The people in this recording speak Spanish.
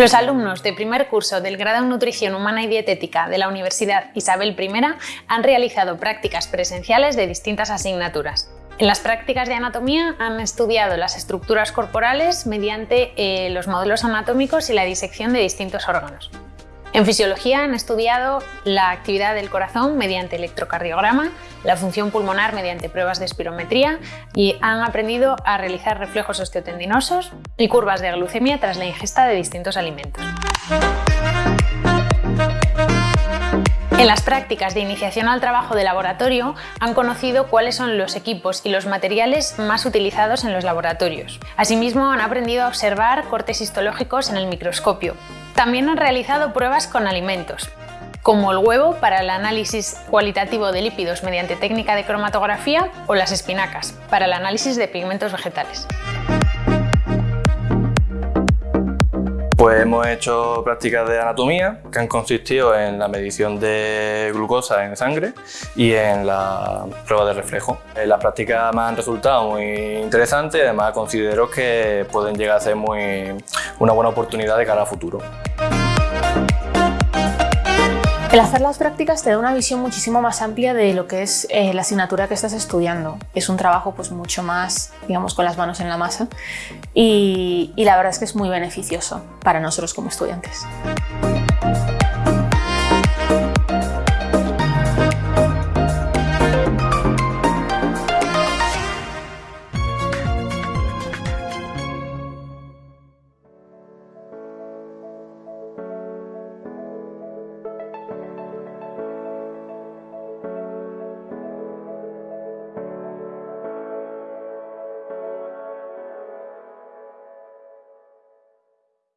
Los alumnos de primer curso del grado en Nutrición Humana y Dietética de la Universidad Isabel I han realizado prácticas presenciales de distintas asignaturas. En las prácticas de anatomía han estudiado las estructuras corporales mediante eh, los modelos anatómicos y la disección de distintos órganos. En fisiología han estudiado la actividad del corazón mediante electrocardiograma, la función pulmonar mediante pruebas de espirometría y han aprendido a realizar reflejos osteotendinosos y curvas de glucemia tras la ingesta de distintos alimentos. En las prácticas de iniciación al trabajo de laboratorio han conocido cuáles son los equipos y los materiales más utilizados en los laboratorios. Asimismo han aprendido a observar cortes histológicos en el microscopio. También han realizado pruebas con alimentos, como el huevo para el análisis cualitativo de lípidos mediante técnica de cromatografía o las espinacas para el análisis de pigmentos vegetales. Pues hemos hecho prácticas de anatomía que han consistido en la medición de glucosa en sangre y en la prueba de reflejo. Eh, las prácticas me han resultado muy interesantes y además considero que pueden llegar a ser muy, una buena oportunidad de cara a futuro. El hacer las prácticas te da una visión muchísimo más amplia de lo que es eh, la asignatura que estás estudiando. Es un trabajo pues mucho más, digamos, con las manos en la masa y, y la verdad es que es muy beneficioso para nosotros como estudiantes.